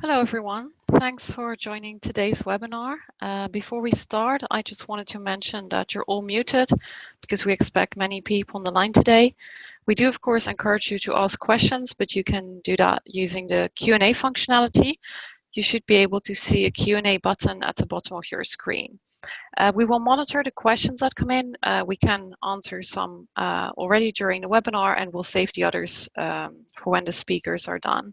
Hello, everyone. Thanks for joining today's webinar. Uh, before we start, I just wanted to mention that you're all muted because we expect many people on the line today. We do, of course, encourage you to ask questions, but you can do that using the Q&A functionality. You should be able to see a Q&A button at the bottom of your screen. Uh, we will monitor the questions that come in. Uh, we can answer some uh, already during the webinar and we'll save the others um, for when the speakers are done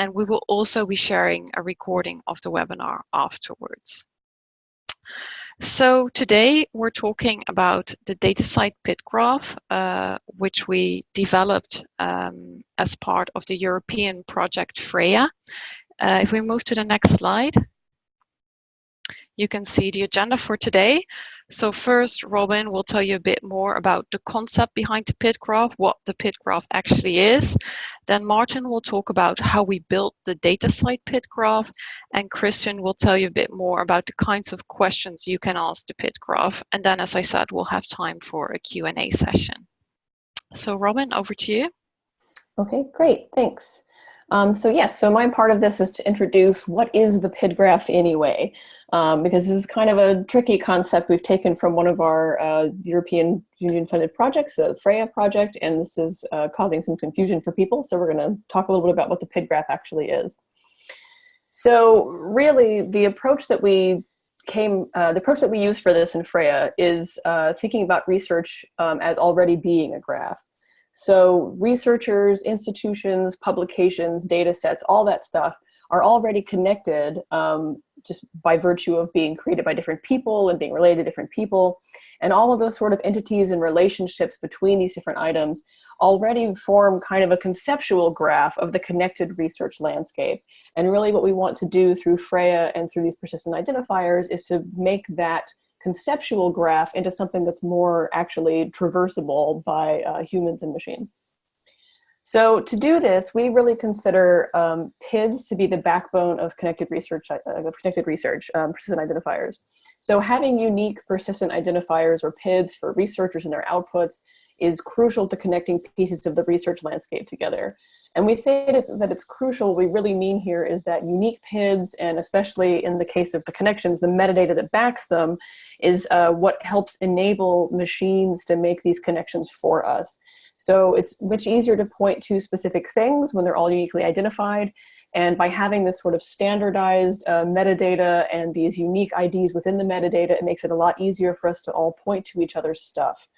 and we will also be sharing a recording of the webinar afterwards. So today we're talking about the DataCite PID graph, uh, which we developed um, as part of the European project FREYA. Uh, if we move to the next slide, you can see the agenda for today. So first, Robin will tell you a bit more about the concept behind the PID graph, what the PID graph actually is. Then Martin will talk about how we built the DataCite PID graph, and Christian will tell you a bit more about the kinds of questions you can ask the PID graph. And then, as I said, we'll have time for a Q&A session. So Robin, over to you. Okay, great, thanks. Um, so yes, so my part of this is to introduce what is the PID graph anyway, um, because this is kind of a tricky concept we've taken from one of our uh, European Union funded projects, the Freya project, and this is uh, causing some confusion for people. So we're gonna talk a little bit about what the PID graph actually is. So really the approach that we came, uh, the approach that we use for this in Freya is uh, thinking about research um, as already being a graph. So researchers, institutions, publications, data sets, all that stuff are already connected um, just by virtue of being created by different people and being related to different people. And all of those sort of entities and relationships between these different items already form kind of a conceptual graph of the connected research landscape. And really what we want to do through Freya and through these persistent identifiers is to make that conceptual graph into something that's more actually traversable by uh, humans and machines. So to do this, we really consider um, PIDs to be the backbone of connected research, uh, of connected research, um, persistent identifiers. So having unique persistent identifiers or PIDs for researchers and their outputs is crucial to connecting pieces of the research landscape together. And we say that it's, that it's crucial, we really mean here is that unique PIDs, and especially in the case of the connections, the metadata that backs them, is uh, what helps enable machines to make these connections for us. So it's much easier to point to specific things when they're all uniquely identified. And by having this sort of standardized uh, metadata and these unique IDs within the metadata, it makes it a lot easier for us to all point to each other's stuff.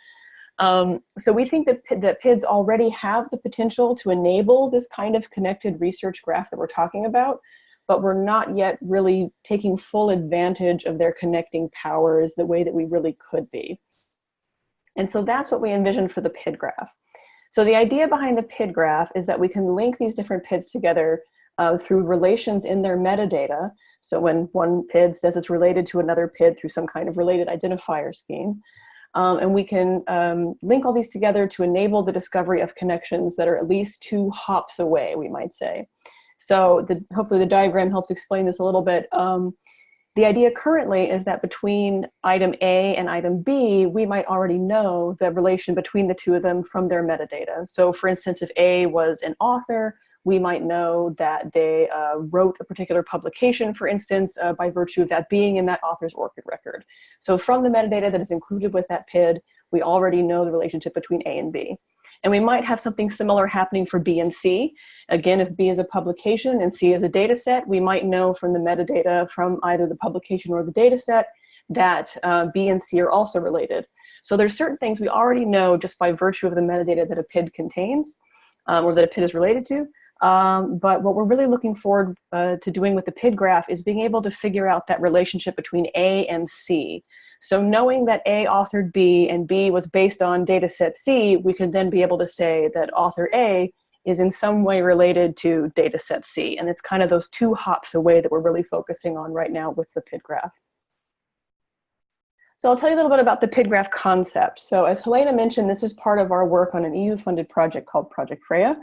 Um, so we think that, that PIDs already have the potential to enable this kind of connected research graph that we're talking about, but we're not yet really taking full advantage of their connecting powers the way that we really could be. And so that's what we envision for the PID graph. So the idea behind the PID graph is that we can link these different PIDs together uh, through relations in their metadata. So when one PID says it's related to another PID through some kind of related identifier scheme, um, and we can um, link all these together to enable the discovery of connections that are at least two hops away, we might say. So the, hopefully the diagram helps explain this a little bit. Um, the idea currently is that between item A and item B, we might already know the relation between the two of them from their metadata. So for instance, if A was an author, we might know that they uh, wrote a particular publication, for instance, uh, by virtue of that being in that author's ORCID record. So from the metadata that is included with that PID, we already know the relationship between A and B. And we might have something similar happening for B and C. Again, if B is a publication and C is a data set, we might know from the metadata from either the publication or the data set that uh, B and C are also related. So there's certain things we already know just by virtue of the metadata that a PID contains um, or that a PID is related to. Um, but what we're really looking forward uh, to doing with the PID graph is being able to figure out that relationship between A and C. So knowing that A authored B and B was based on data set C, we could then be able to say that author A is in some way related to data set C. And it's kind of those two hops away that we're really focusing on right now with the PID graph. So I'll tell you a little bit about the PID graph concept. So as Helena mentioned, this is part of our work on an EU-funded project called Project FREYA.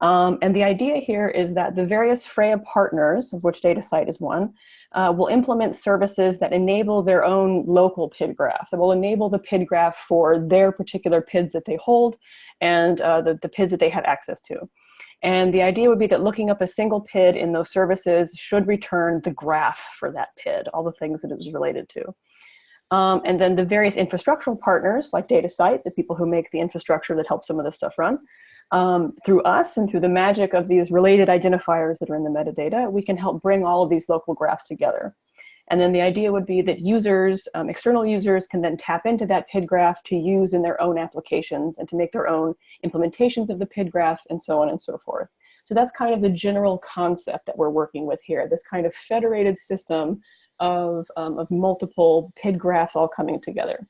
Um, and the idea here is that the various Freya partners, of which DataCite is one, uh, will implement services that enable their own local PID graph, that will enable the PID graph for their particular PIDs that they hold and uh, the, the PIDs that they have access to. And the idea would be that looking up a single PID in those services should return the graph for that PID, all the things that it was related to. Um, and then the various infrastructural partners like DataCite, the people who make the infrastructure that helps some of this stuff run, um, through us and through the magic of these related identifiers that are in the metadata, we can help bring all of these local graphs together. And then the idea would be that users, um, external users can then tap into that PID graph to use in their own applications and to make their own implementations of the PID graph and so on and so forth. So that's kind of the general concept that we're working with here, this kind of federated system of, um, of multiple PID graphs all coming together.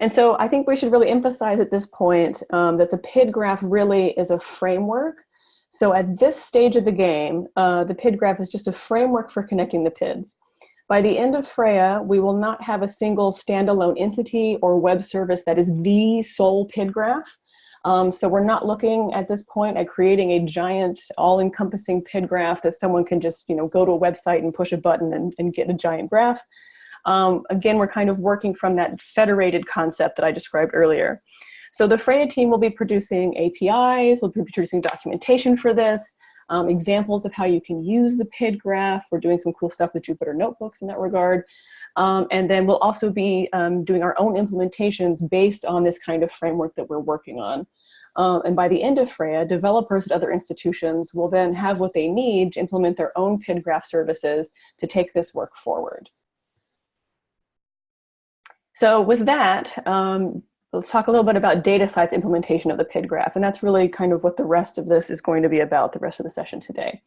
And so I think we should really emphasize at this point um, that the PID graph really is a framework. So at this stage of the game, uh, the PID graph is just a framework for connecting the PIDs. By the end of Freya, we will not have a single standalone entity or web service that is the sole PID graph. Um, so we're not looking at this point at creating a giant all-encompassing PID graph that someone can just you know, go to a website and push a button and, and get a giant graph. Um, again, we're kind of working from that federated concept that I described earlier. So the Freya team will be producing APIs, we'll be producing documentation for this, um, examples of how you can use the PID graph. We're doing some cool stuff with Jupyter Notebooks in that regard. Um, and then we'll also be um, doing our own implementations based on this kind of framework that we're working on. Um, and by the end of Freya, developers at other institutions will then have what they need to implement their own PID graph services to take this work forward. So with that, um, let's talk a little bit about data DataCite's implementation of the PID graph. And that's really kind of what the rest of this is going to be about, the rest of the session today.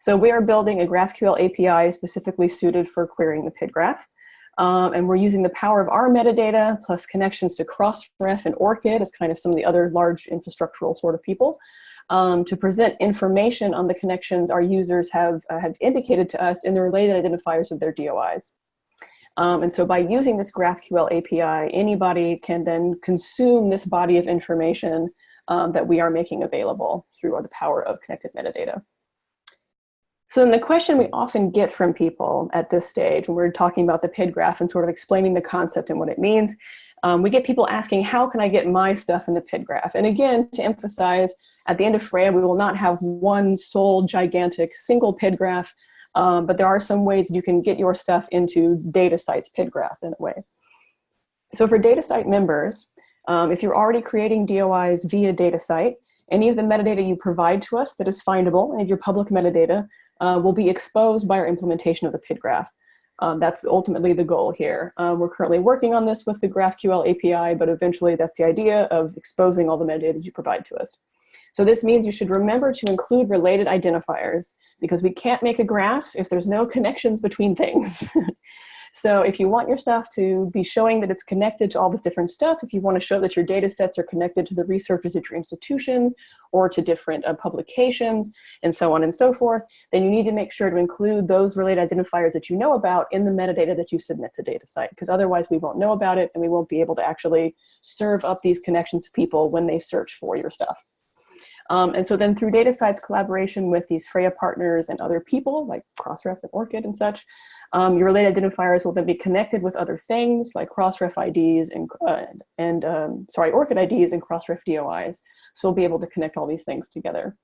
So we are building a GraphQL API specifically suited for querying the PID graph. Um, and we're using the power of our metadata plus connections to Crossref and ORCID as kind of some of the other large infrastructural sort of people um, to present information on the connections our users have, uh, have indicated to us in the related identifiers of their DOIs. Um, and so by using this GraphQL API, anybody can then consume this body of information um, that we are making available through the power of connected metadata. So then the question we often get from people at this stage when we're talking about the PID graph and sort of explaining the concept and what it means, um, we get people asking, how can I get my stuff in the PID graph? And again, to emphasize, at the end of Freya, we will not have one sole gigantic single PID graph. Um, but there are some ways you can get your stuff into DataCite's PID graph in a way. So for DataCite members, um, if you're already creating DOIs via DataCite, any of the metadata you provide to us that is findable, and your public metadata, uh, will be exposed by our implementation of the PIDGraph. Um, that's ultimately the goal here. Uh, we're currently working on this with the GraphQL API, but eventually that's the idea of exposing all the metadata that you provide to us. So this means you should remember to include related identifiers because we can't make a graph if there's no connections between things. so if you want your stuff to be showing that it's connected to all this different stuff, if you want to show that your data sets are connected to the researchers at your institutions or to different uh, publications and so on and so forth, then you need to make sure to include those related identifiers that you know about in the metadata that you submit to DataCite because otherwise we won't know about it and we won't be able to actually serve up these connections to people when they search for your stuff. Um, and so then through DataCite's collaboration with these Freya partners and other people like Crossref and ORCID and such, um, your related identifiers will then be connected with other things like Crossref IDs and, uh, and um, sorry, ORCID IDs and Crossref DOIs. So we'll be able to connect all these things together.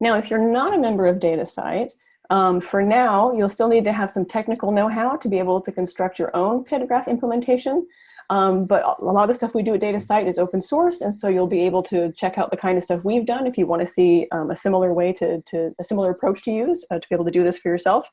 Now, if you're not a member of DataCite, um, for now, you'll still need to have some technical know-how to be able to construct your own PID implementation. Um, but a lot of the stuff we do at Data DataCite is open source, and so you'll be able to check out the kind of stuff we've done if you want to see um, a similar way to, to, a similar approach to use uh, to be able to do this for yourself.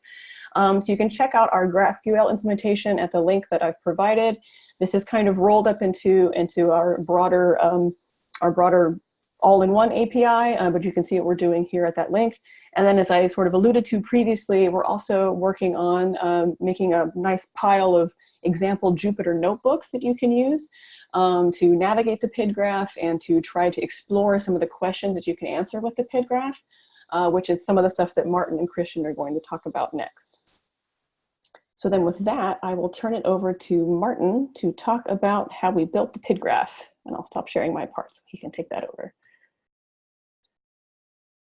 Um, so you can check out our GraphQL implementation at the link that I've provided. This is kind of rolled up into, into our broader, um, our broader all-in-one API, uh, but you can see what we're doing here at that link. And then as I sort of alluded to previously, we're also working on um, making a nice pile of example Jupyter notebooks that you can use um, to navigate the PID graph and to try to explore some of the questions that you can answer with the PID graph, uh, which is some of the stuff that Martin and Christian are going to talk about next. So then with that, I will turn it over to Martin to talk about how we built the PID graph. And I'll stop sharing my part so he can take that over.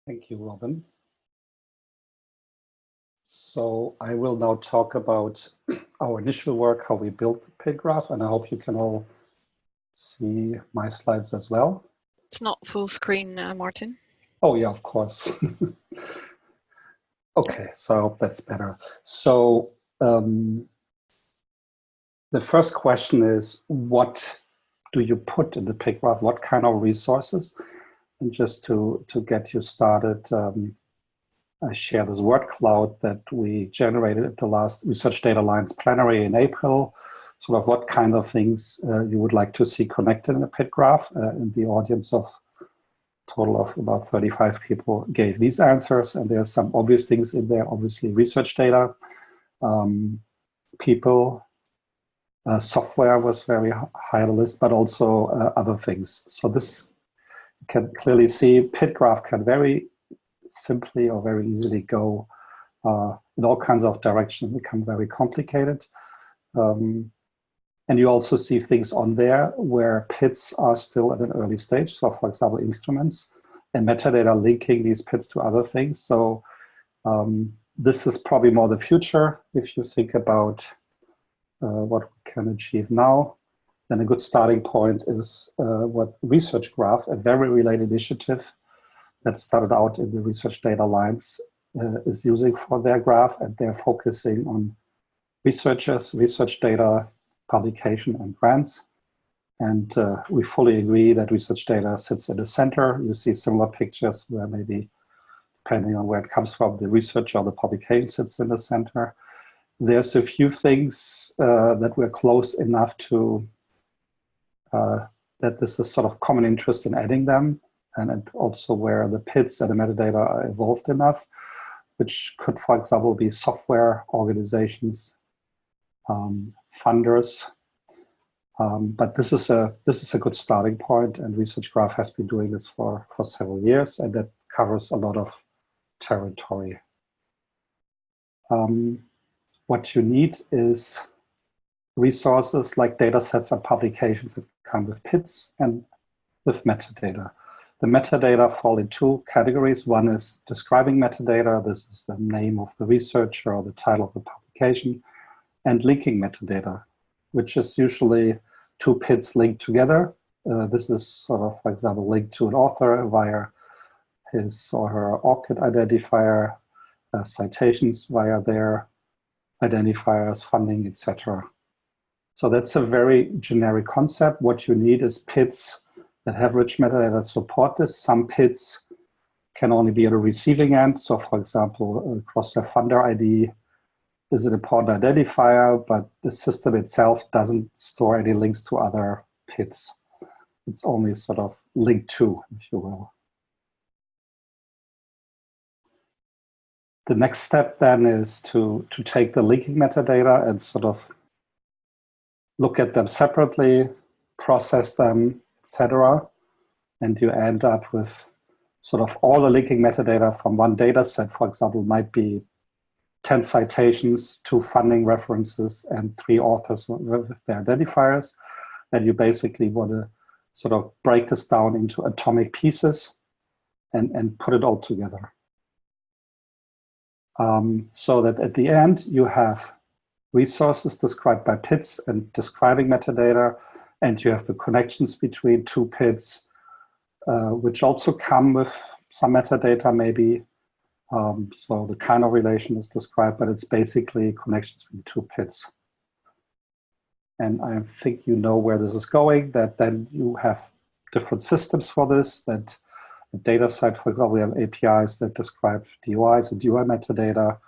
Thank you, Robin. So I will now talk about our initial work, how we built the PID graph, and I hope you can all see my slides as well. It's not full screen, uh, Martin. Oh yeah, of course. okay, so I hope that's better. So um, the first question is, what do you put in the PID graph? What kind of resources? And just to, to get you started, um, I share this word cloud that we generated at the last Research Data Alliance plenary in April, sort of what kind of things uh, you would like to see connected in a PID graph uh, in the audience of total of about 35 people gave these answers. And there are some obvious things in there, obviously research data, um, people, uh, software was very high on the list, but also uh, other things. So this can clearly see PID graph can very simply or very easily go uh, in all kinds of directions, become very complicated. Um, and you also see things on there where PIDs are still at an early stage. So for example, instruments and metadata linking these PIDs to other things. So um, this is probably more the future if you think about uh, what we can achieve now. Then a good starting point is uh, what Research Graph, a very related initiative that started out in the Research Data Alliance, uh, is using for their graph, and they're focusing on researchers, research data, publication and grants. And uh, we fully agree that research data sits in the center. You see similar pictures where maybe, depending on where it comes from, the research or the publication sits in the center. There's a few things uh, that we're close enough to uh, that this is sort of common interest in adding them and also where the PIDs and the metadata are evolved enough, which could, for example, be software organizations um, funders. Um, but this is a this is a good starting point, and Research Graph has been doing this for for several years, and that covers a lot of territory. Um, what you need is resources like data sets and publications that come with PIDs and with metadata. The metadata fall in two categories. One is describing metadata. This is the name of the researcher or the title of the publication and linking metadata, which is usually two PIDs linked together. Uh, this is sort of, for example, linked to an author via his or her ORCID identifier, uh, citations via their identifiers, funding, etc. So that's a very generic concept. What you need is PIDs that have rich metadata support this. Some PIDs can only be at a receiving end. So for example, Crossref funder ID, is an important identifier, but the system itself doesn't store any links to other PIDs. It's only sort of linked to, if you will. The next step then is to, to take the linking metadata and sort of look at them separately, process them, etc. And you end up with sort of all the linking metadata from one data set, for example, might be 10 citations, two funding references, and three authors with their identifiers. And you basically want to sort of break this down into atomic pieces and, and put it all together. Um, so that at the end, you have resources described by PIDs and describing metadata, and you have the connections between two PIDs, uh, which also come with some metadata maybe um, so the kind of relation is described, but it's basically connections between two PIDs. And I think you know where this is going, that then you have different systems for this, that the DataCite, for example, we have APIs that describe DOIs and DOI metadata,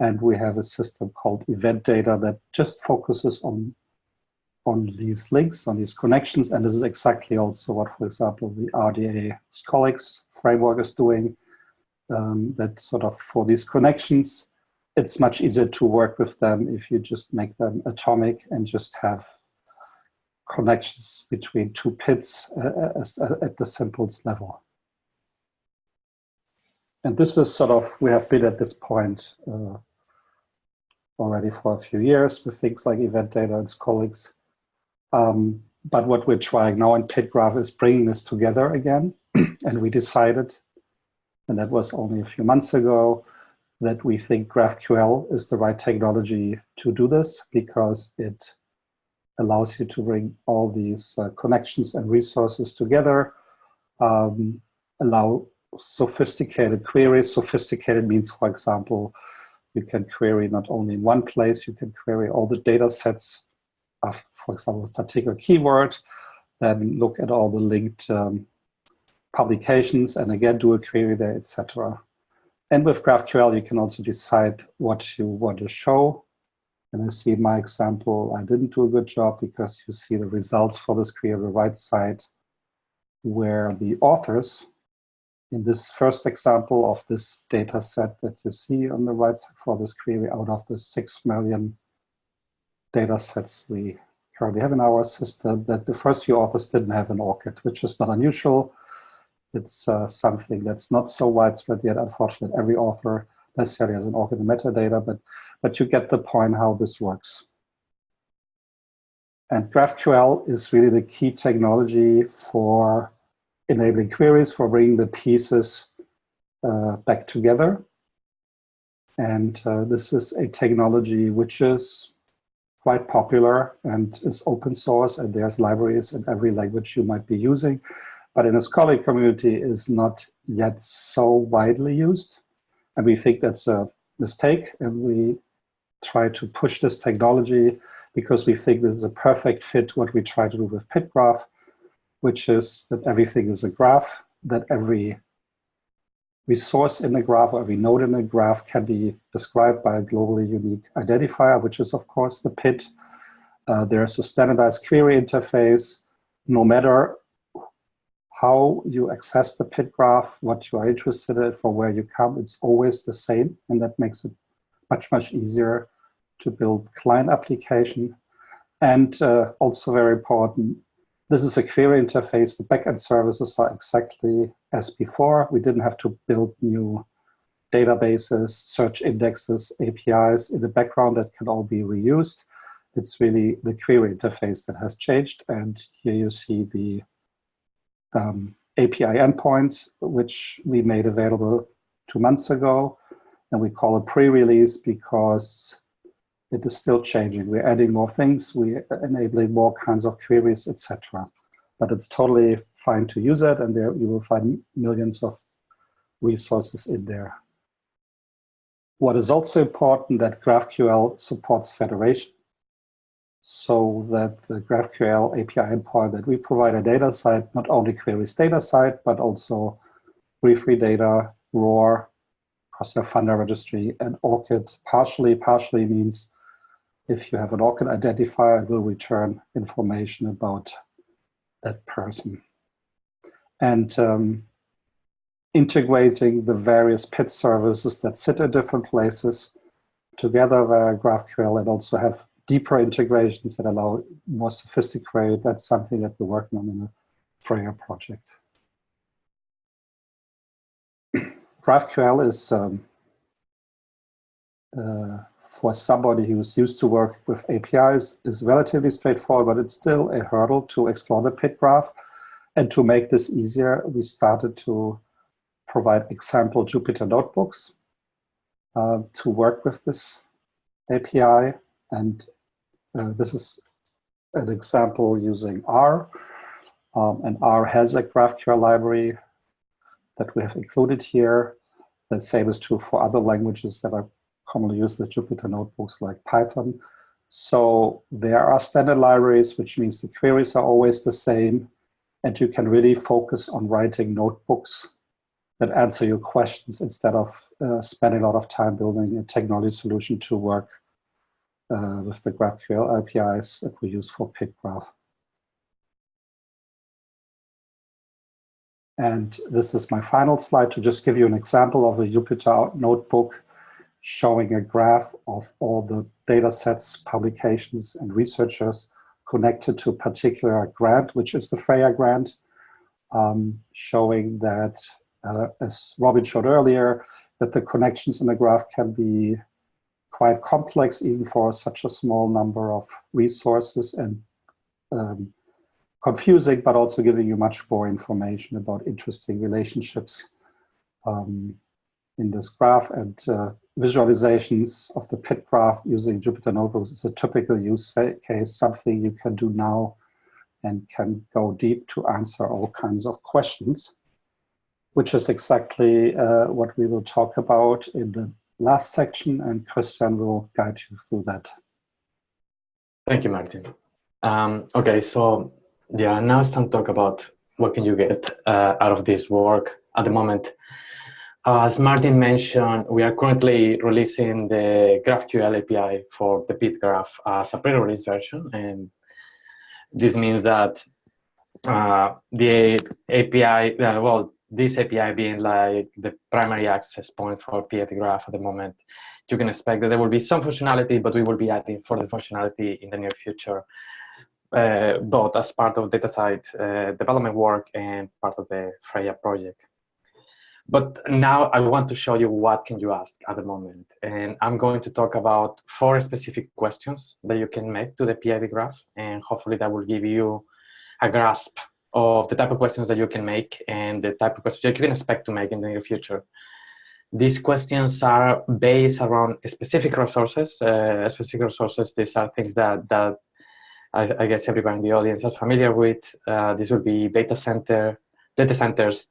and we have a system called event data that just focuses on on these links, on these connections, and this is exactly also what, for example, the RDA Scholix framework is doing um, that sort of for these connections, it's much easier to work with them if you just make them atomic and just have connections between two PIDs uh, uh, at the simplest level. And this is sort of, we have been at this point uh, already for a few years with things like event data and Scholix. Um, but what we're trying now in PIDgraph is bringing this together again. and we decided and that was only a few months ago, that we think GraphQL is the right technology to do this because it allows you to bring all these uh, connections and resources together um, allow sophisticated queries. Sophisticated means, for example, you can query not only in one place, you can query all the data sets of, for example, a particular keyword, then look at all the linked um, publications and again do a query there, etc. And with GraphQL, you can also decide what you want to show. And I see my example, I didn't do a good job because you see the results for this query on the right side where the authors in this first example of this data set that you see on the right side for this query out of the 6 million data sets we currently have in our system, that the first few authors didn't have an ORCID, which is not unusual. It's uh, something that's not so widespread yet. Unfortunately, every author necessarily has an ORCID in metadata, but, but you get the point how this works. And GraphQL is really the key technology for enabling queries, for bringing the pieces uh, back together. And uh, this is a technology which is quite popular and is open source and there's libraries in every language you might be using. But in the scholarly community is not yet so widely used. And we think that's a mistake and we try to push this technology because we think this is a perfect fit what we try to do with PidGraph, which is that everything is a graph, that every resource in the graph or every node in the graph can be described by a globally unique identifier, which is of course the PID. Uh, there's a standardized query interface. No matter how you access the PID graph, what you are interested in, for where you come, it's always the same. And that makes it much, much easier to build client application. And uh, also very important, this is a query interface. The backend services are exactly as before. We didn't have to build new databases, search indexes, APIs in the background that can all be reused. It's really the query interface that has changed. And here you see the um, API endpoint, which we made available two months ago. And we call it pre-release because it is still changing. We're adding more things, we're enabling more kinds of queries, etc. But it's totally fine to use it, and there you will find millions of resources in there. What is also important that GraphQL supports federation, so that the GraphQL API endpoint that we provide a DataCite not only queries DataCite, but also briefly data, ROR, Crossref funder registry, and ORCID. Partially, partially means if you have an ORCID identifier, it will return information about that person. And um, integrating the various PID services that sit at different places together via GraphQL and also have deeper integrations that allow more sophisticated, that's something that we're working on in the Freya project. GraphQL is um, uh, for somebody who's used to work with APIs is relatively straightforward, but it's still a hurdle to explore the PID graph. And to make this easier, we started to provide example Jupyter notebooks uh, to work with this API. And uh, this is an example using R. Um, and R has a GraphQL library that we have included here. The same is true for other languages that are commonly used with Jupyter notebooks like Python. So there are standard libraries, which means the queries are always the same, and you can really focus on writing notebooks that answer your questions instead of uh, spending a lot of time building a technology solution to work uh, with the GraphQL APIs that we use for PidGraph. And this is my final slide to just give you an example of a Jupyter notebook showing a graph of all the data sets, publications, and researchers connected to a particular grant, which is the Freya grant, um, showing that, uh, as Robin showed earlier, that the connections in the graph can be quite complex even for such a small number of resources and um, confusing, but also giving you much more information about interesting relationships um, in this graph. And uh, visualizations of the PID graph using Jupyter Notebooks is a typical use case, something you can do now and can go deep to answer all kinds of questions, which is exactly uh, what we will talk about in the last section, and Christian will guide you through that. Thank you, Martin. Um, okay, so yeah, now it's time to talk about what can you get uh, out of this work at the moment. As Martin mentioned, we are currently releasing the GraphQL API for the PidGraph as a pre-release version, and this means that uh, the API, uh, well, this API being like the primary access point for PIDGraph at the moment, you can expect that there will be some functionality, but we will be adding further functionality in the near future, uh, both as part of DataCite uh, development work and part of the Freya project. But now I want to show you what can you ask at the moment. And I'm going to talk about four specific questions that you can make to the PID graph. And hopefully that will give you a grasp of the type of questions that you can make and the type of questions that you can expect to make in the near future. These questions are based around specific resources. Uh, specific resources, these are things that, that I, I, guess everybody in the audience is familiar with. Uh, this will be data center, data centers,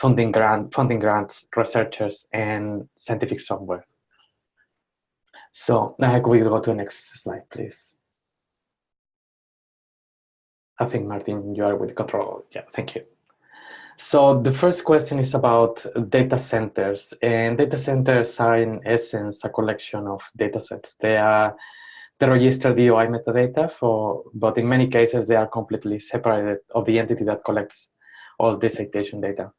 funding grant, funding grants, researchers, and scientific software. So now we go to the next slide, please. I think Martin, you are with control. Yeah, thank you. So the first question is about data centers, and data centers are in essence a collection of data sets. They are the registered DOI metadata for, but in many cases they are completely separated of the entity that collects all the citation data.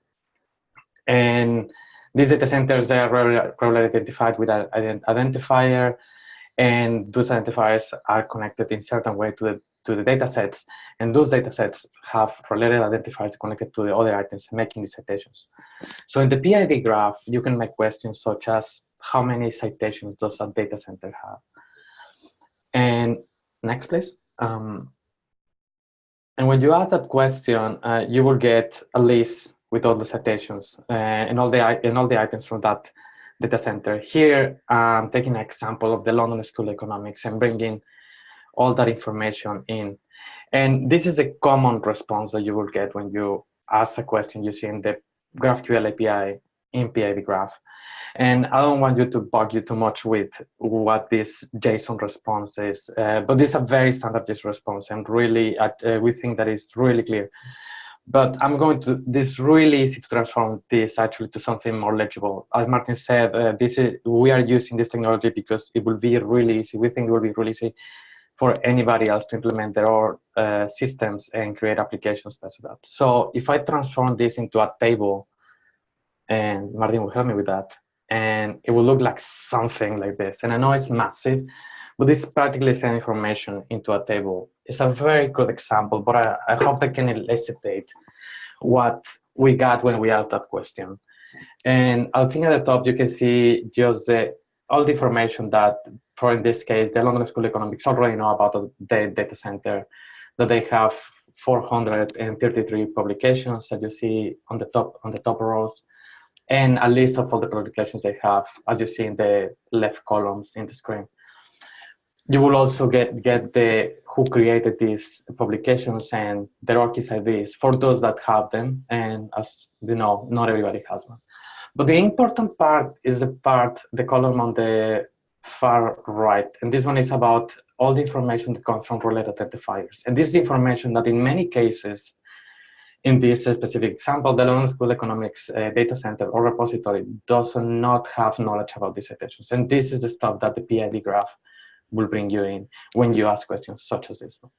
And these data centers they are regularly identified with an identifier, and those identifiers are connected in certain way to the to the data sets, and those data sets have related identifiers connected to the other items making the citations. So in the PID graph, you can make questions such as how many citations does a data center have? And next, please. Um, and when you ask that question, uh, you will get a list with all the citations uh, and all the and all the items from that data center. Here, I'm taking an example of the London School of Economics and bringing all that information in. And this is a common response that you will get when you ask a question using the GraphQL API in PID graph. And I don't want you to bug you too much with what this JSON response is, uh, but this is a very standard response and really, uh, we think that it's really clear. But I'm going to, this really easy to transform this actually to something more legible. As Martin said, uh, this is, we are using this technology because it will be really easy. We think it will be really easy for anybody else to implement their own uh, systems and create applications based on that. So if I transform this into a table, and Martin will help me with that, and it will look like something like this. And I know it's massive, but it's practically send information into a table. It's a very good example, but I, I hope that can elucidate what we got when we asked that question. And I think at the top you can see just the, all the information that for in this case, the London School of Economics already know about the data center, that they have 433 publications that you see on the top on the top rows, and a list of all the publications they have, as you see in the left columns in the screen. You will also get get the who created these publications and their ORCID IDs for those that have them, and as you know, not everybody has one. But the important part is the part, the column on the far right. And this one is about all the information that comes from related identifiers. And this is information that in many cases, in this specific example, the London School Economics uh, data center or repository does not have knowledge about these citations. And this is the stuff that the PID graph will bring you in when you ask questions such as this one.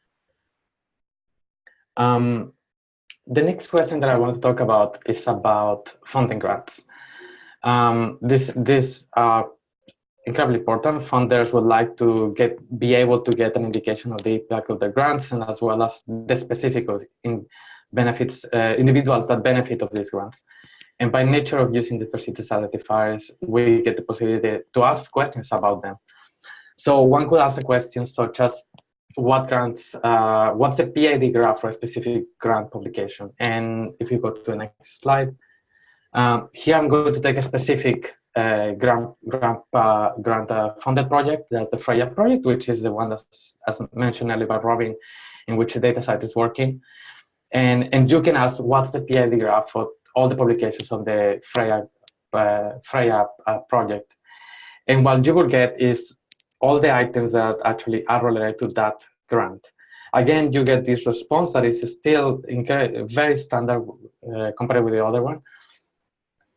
Um, the next question that I want to talk about is about funding grants. Um, this, this uh, incredibly important. Funders would like to get be able to get an indication of the impact of the grants and as well as the specific in benefits uh, individuals that benefit of these grants. And by nature of using the persistence identifiers, we get the possibility to ask questions about them. So one could ask a question such as, what grants, uh, what's the PID graph for a specific grant publication? And if you go to the next slide, um, here I'm going to take a specific uh, grant grant uh, grant uh, funded project. That's the Freya project, which is the one that's as mentioned earlier by Robin, in which the DataCite is working. And, and you can ask what's the PID graph for all the publications on the Freya, uh, Freya uh, project. And what you will get is all the items that actually are related to that grant. Again, you get this response that is still very standard uh, compared with the other one.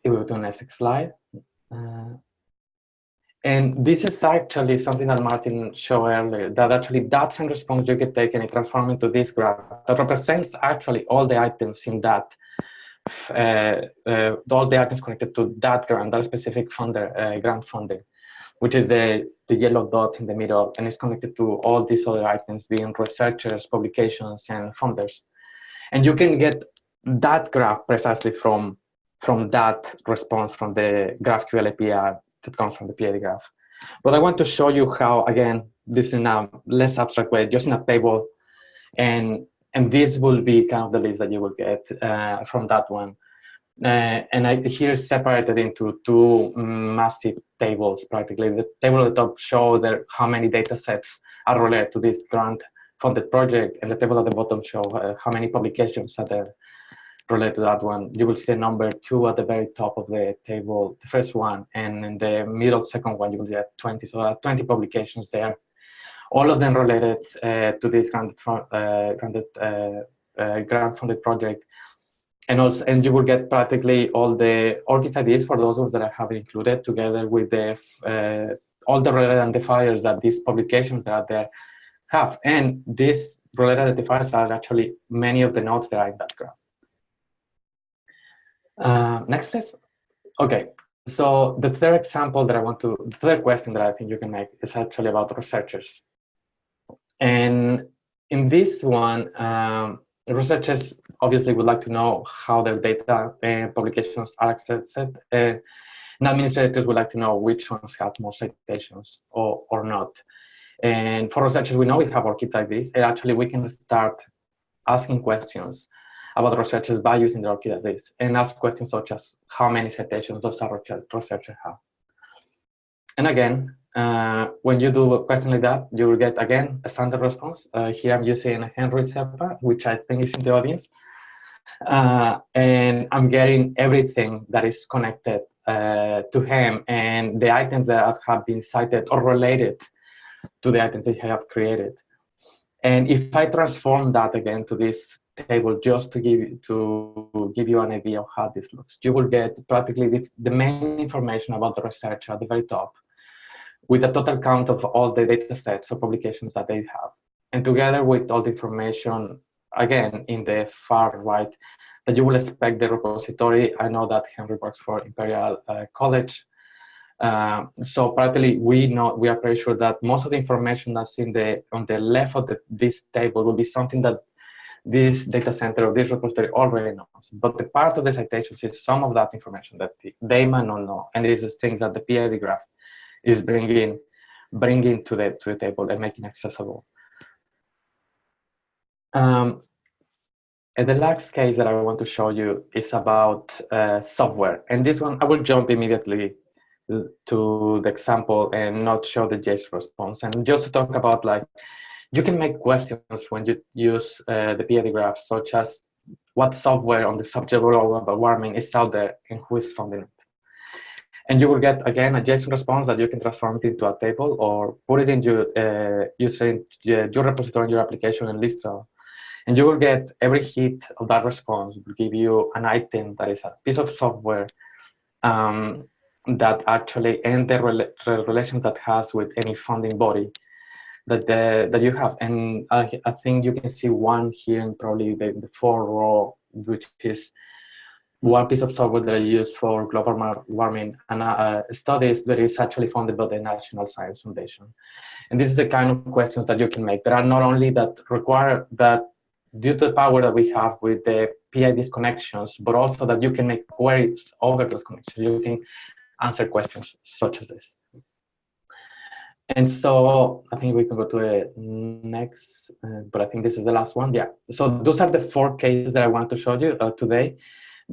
If we go to the next slide. Uh, and this is actually something that Martin showed earlier, that actually that same response you can take and transform into this graph that represents actually all the items in that, uh, uh, all the items connected to that grant, that specific funder, uh, grant funding, which is the, the yellow dot in the middle, and it's connected to all these other items being researchers, publications, and funders. And you can get that graph precisely from, from that response from the GraphQL API that comes from the PID graph. But I want to show you how, again, this in a less abstract way, just in a table, and and this will be kind of the list that you will get uh, from that one. Uh, and I here separated into two massive tables, practically. The table at the top show there how many data sets are related to this grant funded project, and the table at the bottom show uh, how many publications are there related to that one, you will see the number two at the very top of the table, the first one, and in the middle second one, you will get 20. So there are 20 publications there, all of them related uh, to this grant, uh, uh, uh, grant funded project. And also, and you will get practically all the ORCID IDs for those ones that I have included together with the uh, all the related identifiers that these publications that are there have. And these related identifiers are actually many of the nodes that are in that graph. Uh, next, please. Okay, so the third example that I want to, the third question that I think you can make is actually about researchers. And in this one, um, researchers obviously would like to know how their data and publications are accessed. Uh, and administrators would like to know which ones have more citations or, or not. And for researchers, we know we have ORCID this, and actually we can start asking questions about researchers by using the ORCID database and ask questions such as how many citations does a researcher have. And again, uh, when you do a question like that, you will get again a standard response. Uh, here I'm using Henry Seppa, which I think is in the audience. Uh, and I'm getting everything that is connected uh, to him and the items that have been cited or related to the items that I have created. And if I transform that again to this table just to give to give you an idea of how this looks. You will get practically the, the main information about the researcher at the very top with a total count of all the data sets or publications that they have. And together with all the information, again, in the far right, that you will expect the repository. I know that Henry works for Imperial uh, College. Uh, so practically, we know we are pretty sure that most of the information that's in the on the left of the, this table will be something that this data center or this repository already knows. But the part of the citations is some of that information that they might not know. And it is the things that the PID graph is bringing, bringing to, the, to the table and making accessible. Um, and the last case that I want to show you is about uh, software. And this one, I will jump immediately to the example and not show the JSON response. And just to talk about like you can make questions when you use uh, the PID graph, such as what software on the subject of global warming is out there and who is funding it. And you will get, again, a JSON response that you can transform it into a table or put it in your, uh, using your repository in your application in Listral. And you will get every hit of that response will give you an item that is a piece of software um, that actually and the rela relation that has with any funding body that the, that you have. And I, I think you can see one here in probably the, the four row, which is one piece of software that I use for global warming and uh, studies that is actually funded by the National Science Foundation. And this is the kind of questions that you can make. There are not only that require that due to the power that we have with the PIDs connections, but also that you can make queries over those connections. You can answer questions such as this. And so I think we can go to the next, uh, but I think this is the last one. Yeah. So those are the four cases that I want to show you uh, today.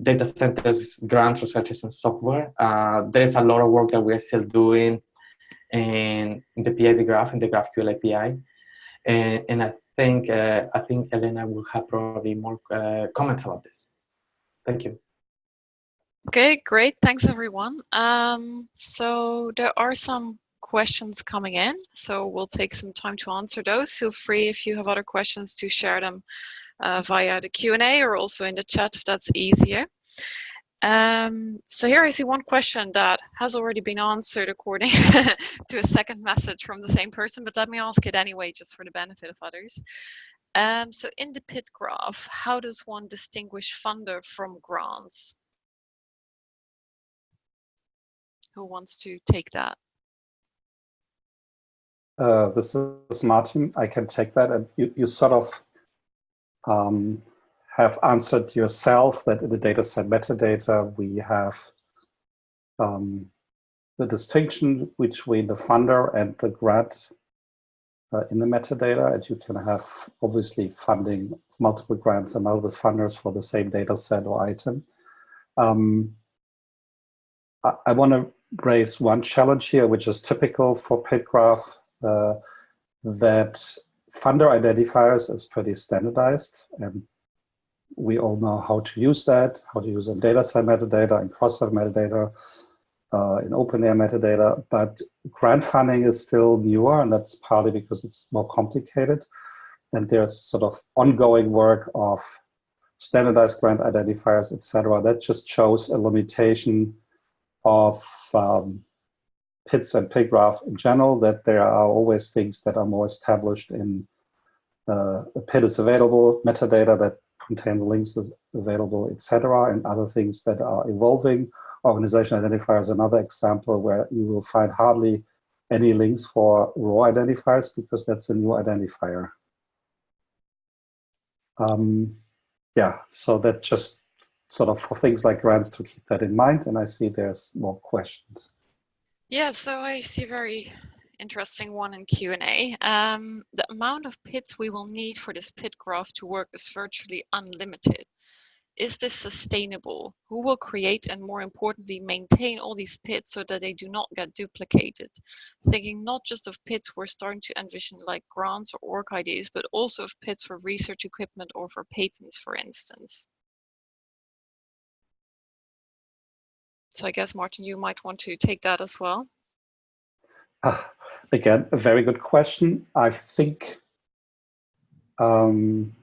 Data centers, grants, researches, and software. Uh, there is a lot of work that we're still doing in, the PID graph, in the GraphQL API. And, and I think uh, I think Elena will have probably more uh, comments about this. Thank you. Okay, great. Thanks, everyone. Um, so there are some questions coming in, so we'll take some time to answer those. Feel free if you have other questions to share them via the Q&A or also in the chat if that's easier. Um, so here I see one question that has already been answered according to a second message from the same person, but let me ask it anyway, just for the benefit of others. Um, so in the PID graph, how does one distinguish funder from grants? Who wants to take that? Uh, this is Martin. I can take that. And you, you sort of um, have answered yourself that in the dataset metadata, we have um, the distinction between the funder and the grant uh, in the metadata. And you can have obviously funding multiple grants and multiple funders for the same data set or item. Um, I, I want to raise one challenge here, which is typical for PID graph, uh, that funder identifiers is pretty standardized. And we all know how to use that, how to use in data set metadata and cross-site metadata, uh, in OpenAIRE metadata, but grant funding is still newer, and that's partly because it's more complicated. And there's sort of ongoing work of standardized grant identifiers, etc. That just shows a limitation of um, PIDs and PID graph in general, that there are always things that are more established in uh, a PID is available, metadata that contains links is available, etc., and other things that are evolving. Organization identifier is another example where you will find hardly any links for ROR identifiers because that's a new identifier. Um, yeah, so that just sort of for things like grants to keep that in mind. And I see there's more questions. Yeah, so I see a very interesting one in Q&A. Um, the amount of PIDs we will need for this PID graph to work is virtually unlimited. Is this sustainable? Who will create and more importantly maintain all these PIDs so that they do not get duplicated? Thinking not just of PIDs we're starting to envision like grants or ORCIDs, but also of PIDs for research equipment or for patents, for instance. So I guess, Martin, you might want to take that as well. Uh, again, a very good question. I think, um,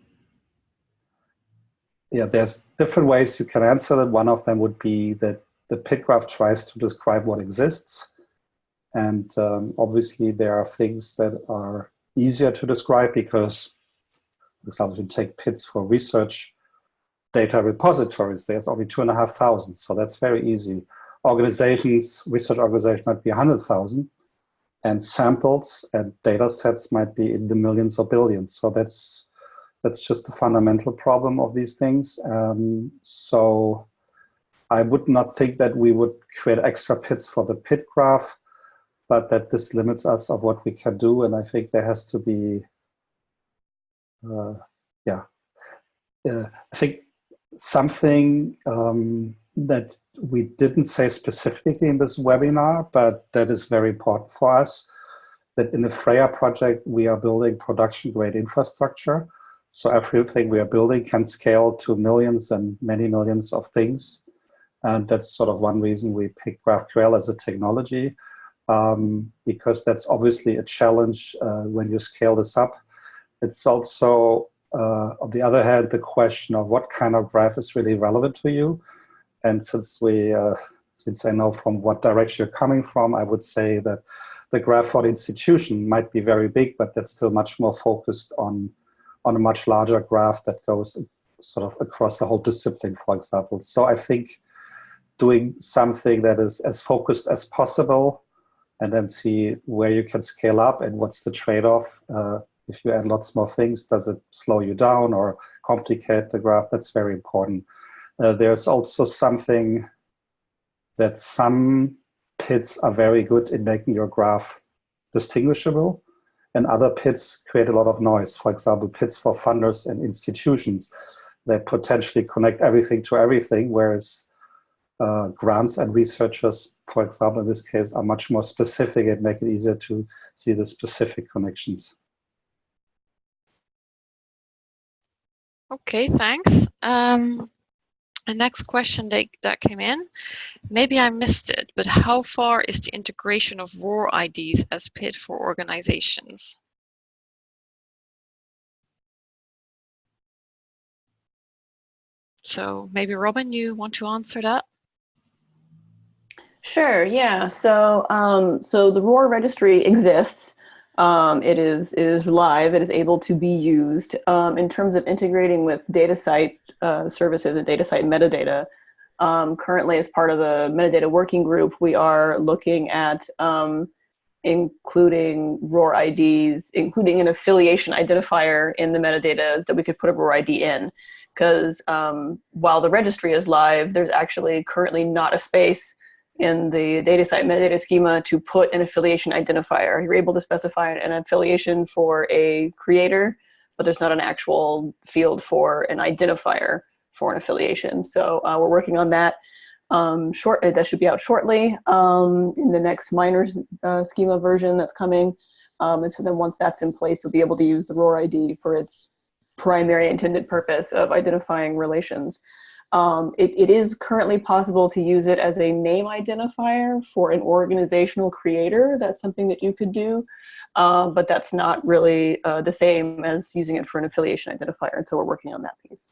yeah, there's different ways you can answer it. One of them would be that the PID graph tries to describe what exists. And um, obviously there are things that are easier to describe because, for example, you take PIDs for research data repositories. There's only two and a half thousand, so that's very easy. Organizations, research organizations might be 100,000 and samples and data sets might be in the millions or billions. So that's that's just the fundamental problem of these things. Um, so I would not think that we would create extra PIDs for the PID graph, but that this limits us of what we can do. And I think there has to be, uh, yeah, uh, I think something um, that we didn't say specifically in this webinar, but that is very important for us, that in the Freya project, we are building production grade infrastructure. So everything we are building can scale to millions and many millions of things. And that's sort of one reason we picked GraphQL as a technology, um, because that's obviously a challenge uh, when you scale this up. It's also uh, on the other hand, the question of what kind of graph is really relevant to you. And since we, uh, since I know from what direction you're coming from, I would say that the graph for the institution might be very big, but that's still much more focused on, on a much larger graph that goes sort of across the whole discipline, for example. So I think doing something that is as focused as possible and then see where you can scale up and what's the trade-off uh, if you add lots more things, does it slow you down or complicate the graph? That's very important. Uh, there's also something that some PIDs are very good in making your graph distinguishable and other PIDs create a lot of noise. For example, PIDs for funders and institutions that potentially connect everything to everything, whereas uh, grants and researchers, for example, in this case, are much more specific and make it easier to see the specific connections. Okay, thanks. Um, the next question that, that came in, maybe I missed it, but how far is the integration of ROR IDs as PID for organizations? So maybe Robin, you want to answer that? Sure, yeah. So, um, so the ROR registry exists. Um, it is it is live. It is able to be used um, in terms of integrating with DataCite uh, services and DataCite metadata. Um, currently, as part of the metadata working group, we are looking at um, including ROR IDs, including an affiliation identifier in the metadata that we could put a ROR ID in. Because um, while the registry is live, there's actually currently not a space in the DataCite metadata schema to put an affiliation identifier. You're able to specify an affiliation for a creator, but there's not an actual field for an identifier for an affiliation. So uh, we're working on that. Um, short, that should be out shortly um, in the next minors uh, schema version that's coming. Um, and so then once that's in place, you'll be able to use the ROR ID for its primary intended purpose of identifying relations. Um, it, it is currently possible to use it as a name identifier for an organizational creator. That's something that you could do, uh, but that's not really uh, the same as using it for an affiliation identifier. And so we're working on that piece.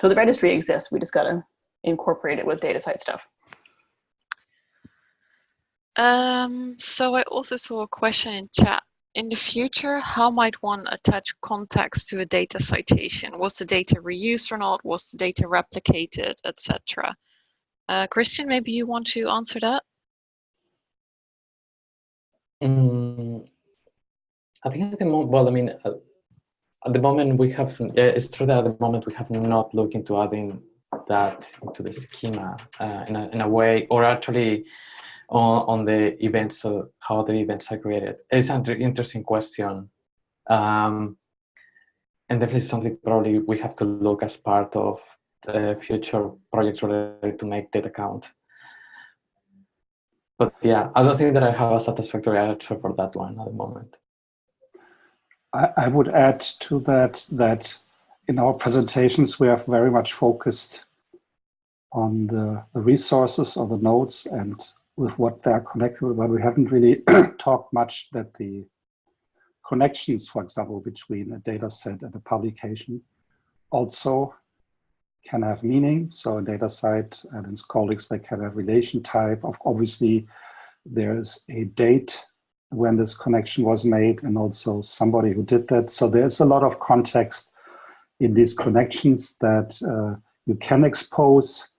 So the registry exists. We just got to incorporate it with DataCite stuff. Um, so I also saw a question in chat in the future, how might one attach context to a data citation? Was the data reused or not? Was the data replicated, etc.? Uh, Christian, maybe you want to answer that? Mm, I think at the moment, well, I mean, uh, at the moment we have, it's true that at the moment we have not looked into adding that into the schema uh, in, a, in a way, or actually on, on the events, of how the events are created? It's an interesting question. Um, and definitely something probably we have to look as part of the future projects related to make data count. But yeah, I don't think that I have a satisfactory answer for that one at the moment. I, I would add to that that in our presentations, we have very much focused on the, the resources or the nodes and with what they're connected with, but we haven't really talked much that the connections, for example, between a data set and a publication also can have meaning. So a DataCite and its colleagues, they can have relation type of obviously there's a date when this connection was made and also somebody who did that. So there's a lot of context in these connections that uh, you can expose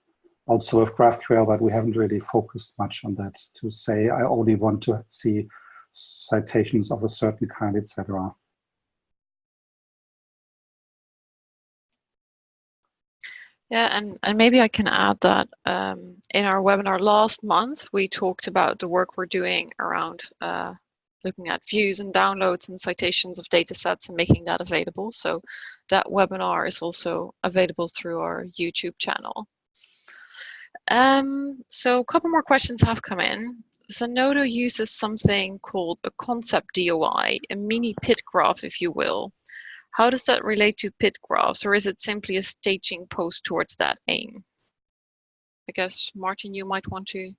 also with GraphQL, but we haven't really focused much on that to say, I only want to see citations of a certain kind, etc. Yeah, and, and maybe I can add that um, in our webinar last month, we talked about the work we're doing around uh, looking at views and downloads and citations of data sets and making that available. So that webinar is also available through our YouTube channel. Um, so a couple more questions have come in. Zenodo uses something called a concept DOI, a mini PID graph, if you will. How does that relate to PID graphs, or is it simply a staging post towards that aim? I guess, Martin, you might want to.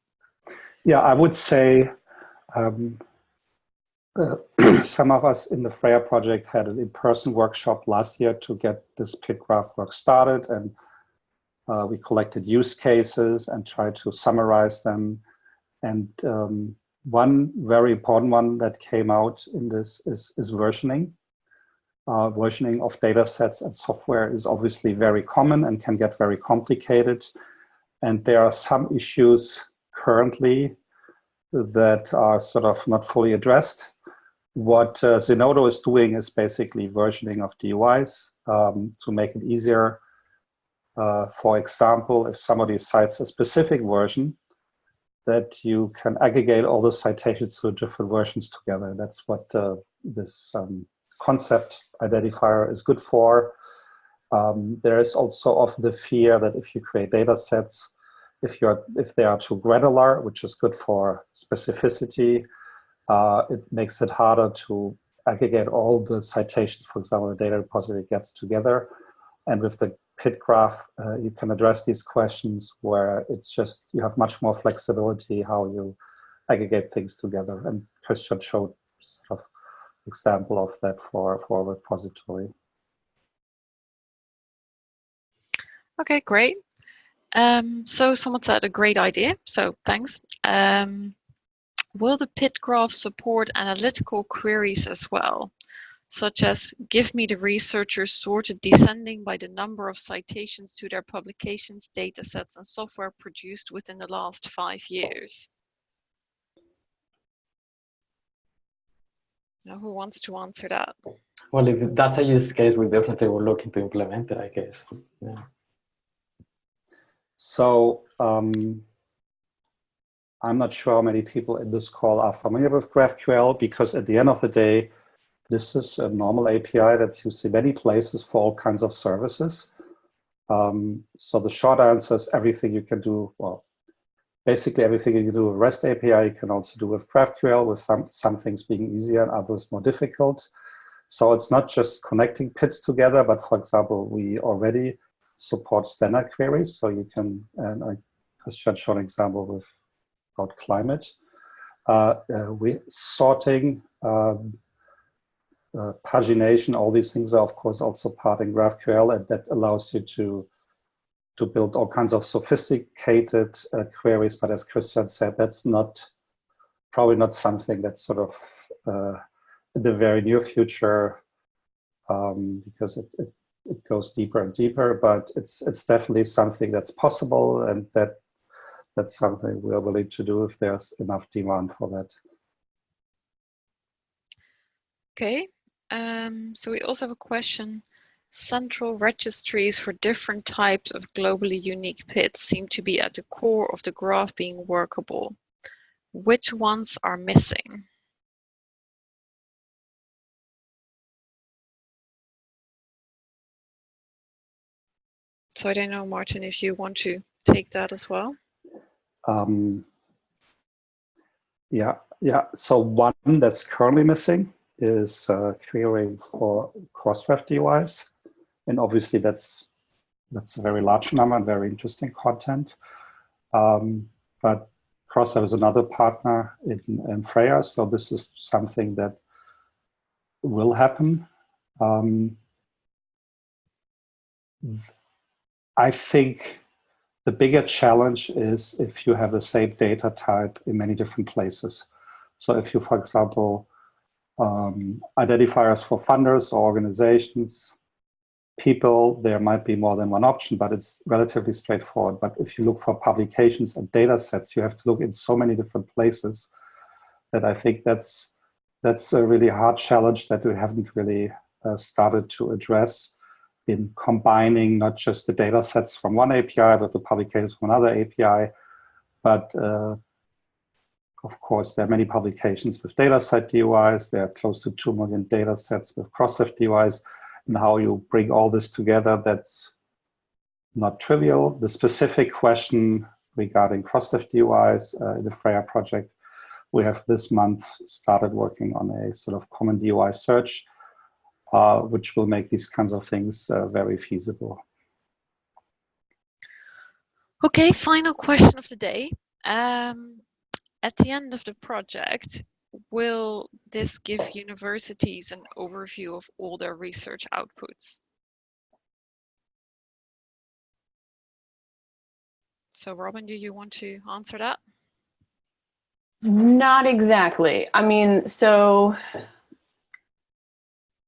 Yeah, I would say um, uh, some of us in the Freya project had an in-person workshop last year to get this PID graph work started. And uh, we collected use cases and tried to summarize them. And um, one very important one that came out in this is, is versioning. Uh, versioning of data sets and software is obviously very common and can get very complicated. And there are some issues currently that are sort of not fully addressed. What uh, Zenodo is doing is basically versioning of DOIs um, to make it easier uh, for example, if somebody cites a specific version, that you can aggregate all the citations to different versions together. That's what uh, this um, concept identifier is good for. Um, there is also of the fear that if you create data sets, if, you're, if they are too granular, which is good for specificity, uh, it makes it harder to aggregate all the citations, for example, the data repository gets together. And with the PID graph, uh, you can address these questions where it's just, you have much more flexibility how you aggregate things together. And Christian showed sort of example of that for, for a repository. Okay, great. Um, so someone said a great idea, so thanks. Um, will the PID graph support analytical queries as well? Such as give me the researchers sorted descending by the number of citations to their publications, datasets, and software produced within the last five years. Now, who wants to answer that? Well, if that's a use case, we definitely will look into implement it, I guess. Yeah. So um, I'm not sure how many people in this call are familiar with GraphQL because at the end of the day, this is a normal API that's used in many places for all kinds of services. Um, so the short answer is everything you can do, well, basically everything you can do with REST API, you can also do with GraphQL, with some, some things being easier and others more difficult. So it's not just connecting PIDs together, but for example, we already support standard queries. So you can, and I just showed an example with about climate. Uh, uh, we sorting, um, uh, pagination, all these things are of course also part in GraphQL and that allows you to to build all kinds of sophisticated uh, queries. But as Christian said, that's not probably not something that's sort of uh, in the very near future um, because it, it, it goes deeper and deeper. But it's it's definitely something that's possible, and that that's something we are willing to do if there's enough demand for that. Okay, um, so we also have a question. Central registries for different types of globally unique PIDs seem to be at the core of the graph being workable. Which ones are missing? So I don't know, Martin, if you want to take that as well. Um, yeah, yeah. So one that's currently missing is uh, querying for Crossref DOIs. And obviously that's that's a very large number and very interesting content. Um, but Crossref is another partner in, in Freya, so this is something that will happen. Um, I think the bigger challenge is if you have the same data type in many different places. So if you, for example, um, identifiers for funders or organizations, people, there might be more than one option, but it's relatively straightforward. But if you look for publications and data sets, you have to look in so many different places that I think that's that's a really hard challenge that we haven't really uh, started to address in combining not just the data sets from one API, but the publications from another API. But uh, of course, there are many publications with data set DOIs. There are close to 2 million data sets with Crossref DOIs. And how you bring all this together, that's not trivial. The specific question regarding Crossref DOIs uh, in the Freya project, we have this month started working on a sort of common DOI search uh, which will make these kinds of things uh, very feasible. Okay, final question of the day. Um, at the end of the project, will this give universities an overview of all their research outputs? So Robin, do you want to answer that? Not exactly. I mean, so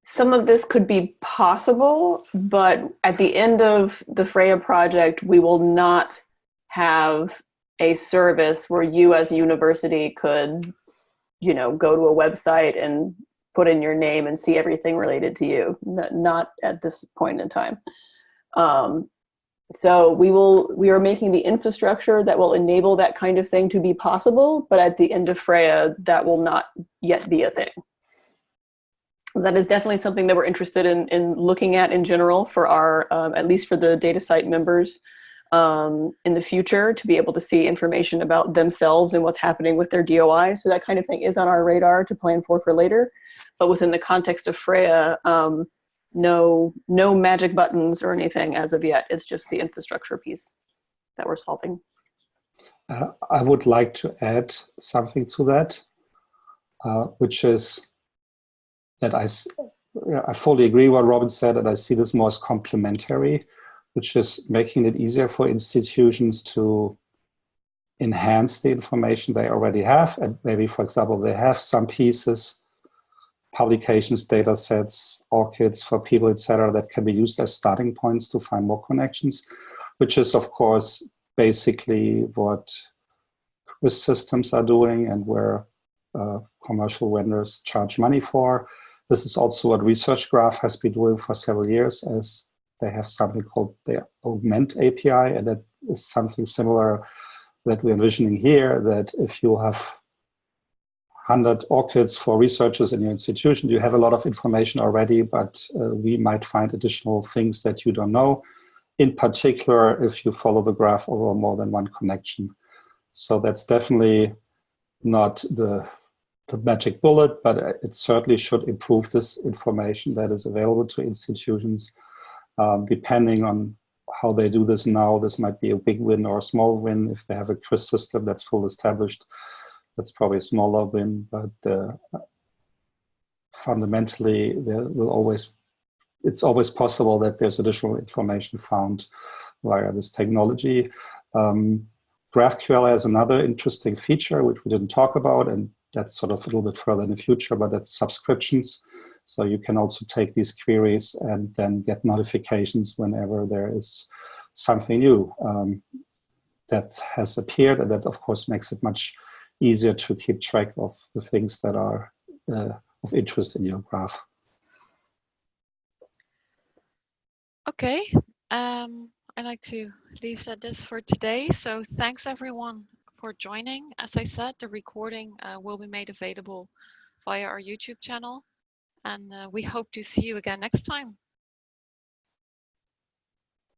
some of this could be possible, but at the end of the Freya project, we will not have a service where you as a university could, you know, go to a website and put in your name and see everything related to you. Not at this point in time. Um, so we will, we are making the infrastructure that will enable that kind of thing to be possible, but at the end of Freya, that will not yet be a thing that is definitely something that we're interested in, in looking at in general for our, um, at least for the DataCite members um, in the future to be able to see information about themselves and what's happening with their DOI. So that kind of thing is on our radar to plan for for later. But within the context of Freya, um, no, no magic buttons or anything as of yet. It's just the infrastructure piece that we're solving. Uh, I would like to add something to that, uh, which is that I, I fully agree what Robin said, and I see this more as complementary, which is making it easier for institutions to enhance the information they already have. And maybe, for example, they have some pieces, publications, data sets, ORCIDs for people, etc., that can be used as starting points to find more connections, which is, of course, basically what systems are doing and where uh, commercial vendors charge money for. This is also what ResearchGraph has been doing for several years as they have something called the Augment API and that is something similar that we're envisioning here that if you have 100 ORCIDs for researchers in your institution, you have a lot of information already, but uh, we might find additional things that you don't know in particular if you follow the graph over more than one connection. So that's definitely not the, the magic bullet, but it certainly should improve this information that is available to institutions. Um, depending on how they do this now, this might be a big win or a small win. If they have a CRIS system that's full established, that's probably a smaller win, but uh, fundamentally there will always it's always possible that there's additional information found via this technology. Um, GraphQL has another interesting feature, which we didn't talk about, and that's sort of a little bit further in the future, but that's subscriptions. So you can also take these queries and then get notifications whenever there is something new um, that has appeared. And that, of course, makes it much easier to keep track of the things that are uh, of interest in your graph. Okay, um, I'd like to leave that this for today. So thanks everyone for joining. As I said, the recording uh, will be made available via our YouTube channel. And uh, we hope to see you again next time.